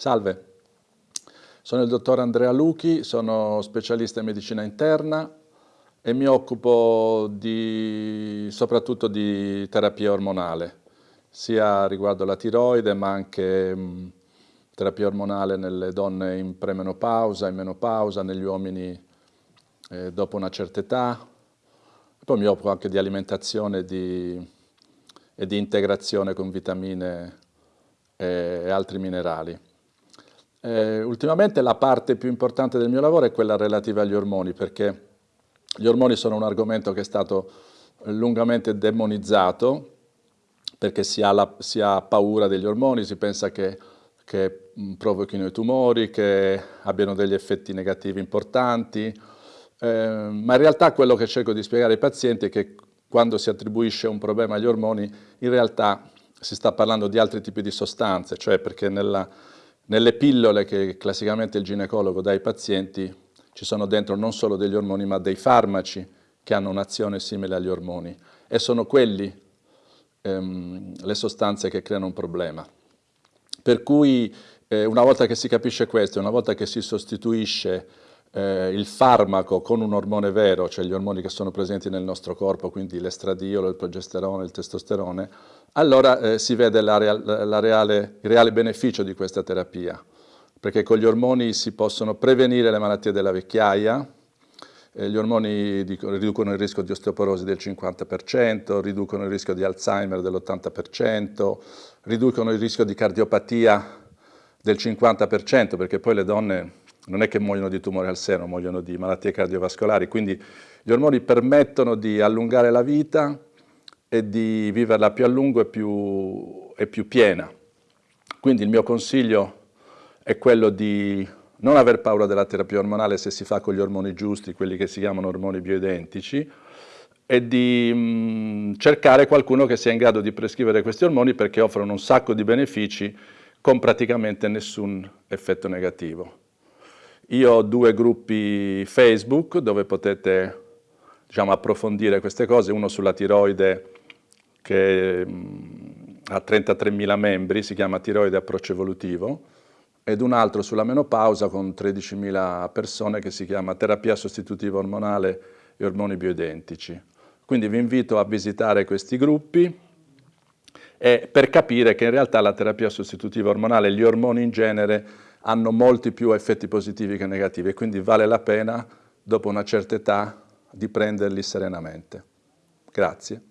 Salve, sono il dottor Andrea Luchi, sono specialista in medicina interna e mi occupo di, soprattutto di terapia ormonale, sia riguardo la tiroide ma anche mh, terapia ormonale nelle donne in premenopausa, in menopausa, negli uomini eh, dopo una certa età. Poi mi occupo anche di alimentazione di, e di integrazione con vitamine e altri minerali. Eh, ultimamente la parte più importante del mio lavoro è quella relativa agli ormoni, perché gli ormoni sono un argomento che è stato lungamente demonizzato, perché si ha, la, si ha paura degli ormoni, si pensa che, che provochino i tumori, che abbiano degli effetti negativi importanti, eh, ma in realtà quello che cerco di spiegare ai pazienti è che quando si attribuisce un problema agli ormoni, in realtà si sta parlando di altri tipi di sostanze, cioè perché nella, nelle pillole che classicamente il ginecologo dà ai pazienti ci sono dentro non solo degli ormoni ma dei farmaci che hanno un'azione simile agli ormoni e sono quelli ehm, le sostanze che creano un problema. Per cui eh, una volta che si capisce questo, una volta che si sostituisce eh, il farmaco con un ormone vero, cioè gli ormoni che sono presenti nel nostro corpo, quindi l'estradiolo, il progesterone, il testosterone, allora eh, si vede la real, la reale, il reale beneficio di questa terapia, perché con gli ormoni si possono prevenire le malattie della vecchiaia, eh, gli ormoni riducono il rischio di osteoporosi del 50%, riducono il rischio di Alzheimer dell'80%, riducono il rischio di cardiopatia del 50%, perché poi le donne non è che muoiono di tumore al seno, muoiono di malattie cardiovascolari, quindi gli ormoni permettono di allungare la vita e di viverla più a lungo e più, e più piena. Quindi il mio consiglio è quello di non aver paura della terapia ormonale se si fa con gli ormoni giusti, quelli che si chiamano ormoni bioidentici, e di mh, mm, cercare qualcuno che sia in grado di prescrivere questi ormoni perché offrono un sacco di benefici con praticamente nessun effetto negativo. Io ho due gruppi Facebook dove potete diciamo, approfondire queste cose, uno sulla tiroide che mm, ha 33.000 membri, si chiama Tiroide Approccio Evolutivo, ed un altro sulla menopausa con 13.000 persone che si chiama Terapia Sostitutiva Ormonale e Ormoni Bioidentici. Quindi vi invito a visitare questi gruppi e per capire che in realtà la terapia sostitutiva ormonale, gli ormoni in genere, hanno molti più effetti positivi che negativi e quindi vale la pena, dopo una certa età, di prenderli serenamente. Grazie.